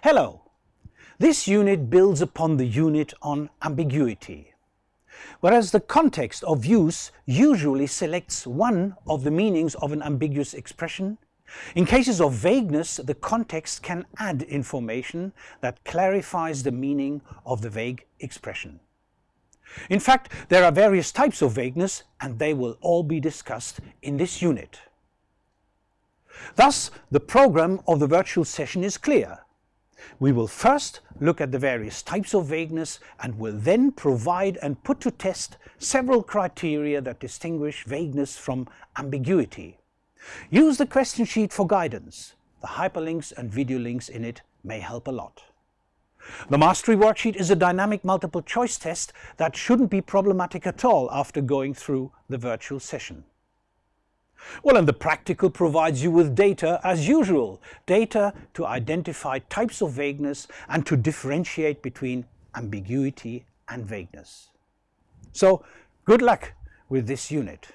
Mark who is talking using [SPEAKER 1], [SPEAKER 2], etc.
[SPEAKER 1] Hello! This unit builds upon the unit on ambiguity. Whereas the context of use usually selects one of the meanings of an ambiguous expression, in cases of vagueness the context can add information that clarifies the meaning of the vague expression. In fact, there are various types of vagueness and they will all be discussed in this unit. Thus, the program of the virtual session is clear. We will first look at the various types of vagueness and will then provide and put to test several criteria that distinguish vagueness from ambiguity. Use the question sheet for guidance. The hyperlinks and video links in it may help a lot. The Mastery Worksheet is a dynamic multiple choice test that shouldn't be problematic at all after going through the virtual session. Well, and the practical provides you with data as usual, data to identify types of vagueness and to differentiate between ambiguity and vagueness. So, good luck with this unit.